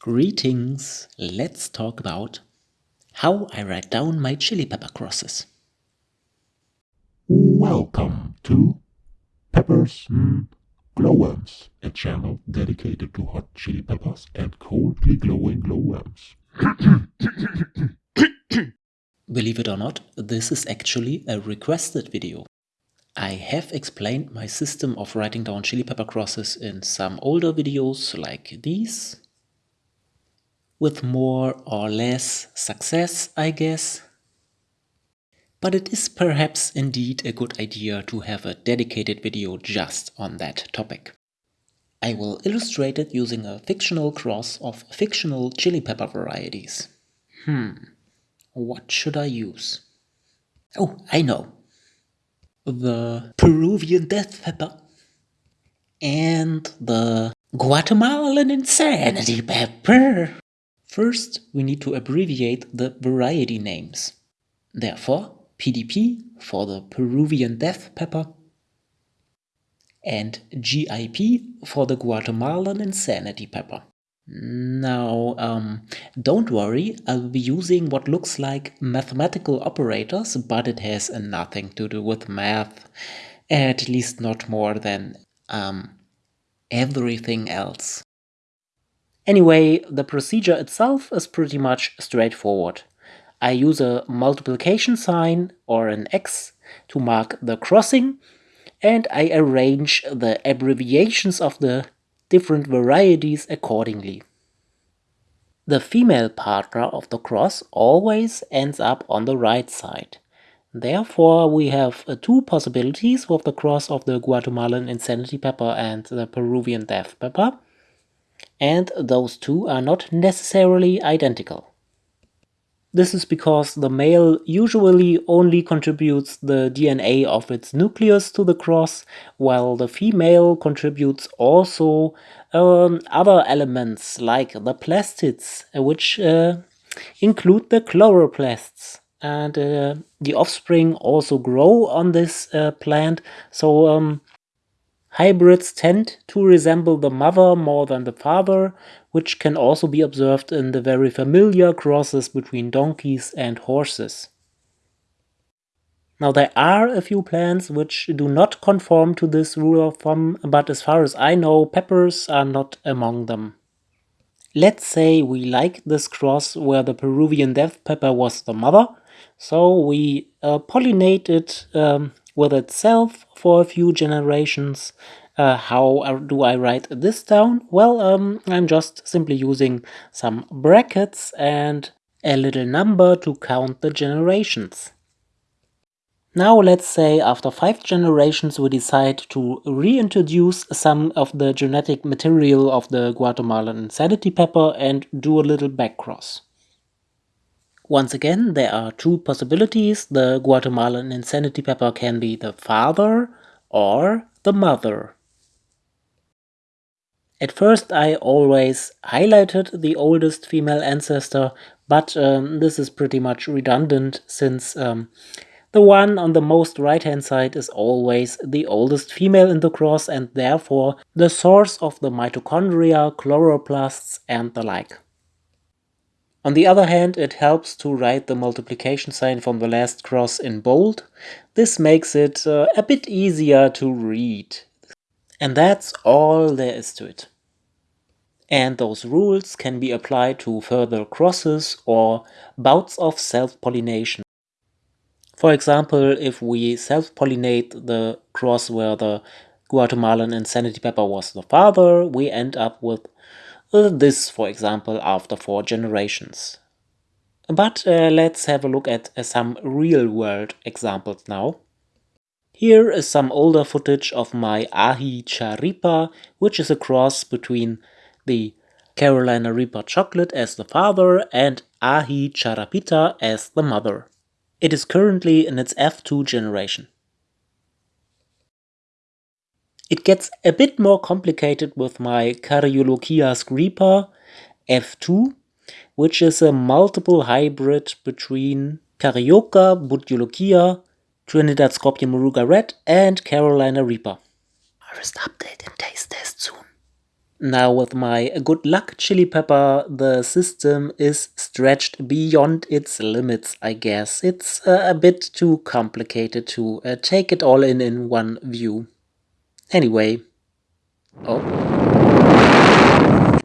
Greetings! Let's talk about how I write down my chili pepper crosses. Welcome to Peppers and Glowworms, a channel dedicated to hot chili peppers and coldly glowing glowworms. Believe it or not, this is actually a requested video. I have explained my system of writing down chili pepper crosses in some older videos like these. With more or less success, I guess. But it is perhaps indeed a good idea to have a dedicated video just on that topic. I will illustrate it using a fictional cross of fictional chili pepper varieties. Hmm, what should I use? Oh, I know the Peruvian death pepper, and the Guatemalan insanity pepper. First, we need to abbreviate the variety names. Therefore, PDP for the Peruvian death pepper and GIP for the Guatemalan insanity pepper. Now, um, don't worry, I'll be using what looks like mathematical operators, but it has nothing to do with math, at least not more than um, everything else. Anyway, the procedure itself is pretty much straightforward. I use a multiplication sign or an X to mark the crossing, and I arrange the abbreviations of the different varieties accordingly. The female partner of the cross always ends up on the right side. Therefore, we have uh, two possibilities with the cross of the Guatemalan insanity pepper and the Peruvian death pepper, and those two are not necessarily identical. This is because the male usually only contributes the DNA of its nucleus to the cross, while the female contributes also um, other elements like the plastids, which uh, include the chloroplasts. And uh, the offspring also grow on this uh, plant, so um, Hybrids tend to resemble the mother more than the father, which can also be observed in the very familiar crosses between donkeys and horses. Now there are a few plants which do not conform to this rule of thumb, but as far as I know, peppers are not among them. Let's say we like this cross where the Peruvian death pepper was the mother, so we uh, pollinate it um, with itself for a few generations. Uh, how do I write this down? Well, um, I'm just simply using some brackets and a little number to count the generations. Now let's say after five generations we decide to reintroduce some of the genetic material of the Guatemalan insanity pepper and do a little backcross. Once again, there are two possibilities. The Guatemalan insanity pepper can be the father or the mother. At first I always highlighted the oldest female ancestor, but um, this is pretty much redundant since um, the one on the most right hand side is always the oldest female in the cross and therefore the source of the mitochondria, chloroplasts and the like. On the other hand, it helps to write the multiplication sign from the last cross in bold. This makes it uh, a bit easier to read. And that's all there is to it. And those rules can be applied to further crosses or bouts of self-pollination. For example, if we self-pollinate the cross where the Guatemalan insanity pepper was the father, we end up with this, for example, after four generations. But uh, let's have a look at uh, some real-world examples now. Here is some older footage of my Ahi Charipa, which is a cross between the Carolina Reaper chocolate as the father and Aji Charapita as the mother. It is currently in its F2 generation. It gets a bit more complicated with my Caryolochia screeper F2, which is a multiple hybrid between Caryoka, Bhut Jolokia, Trinidad Scorpion Moruga Red and Carolina Reaper. Harvest update and taste test soon. Now with my good luck chili pepper, the system is stretched beyond its limits, I guess. It's uh, a bit too complicated to uh, take it all in in one view. Anyway... Oh...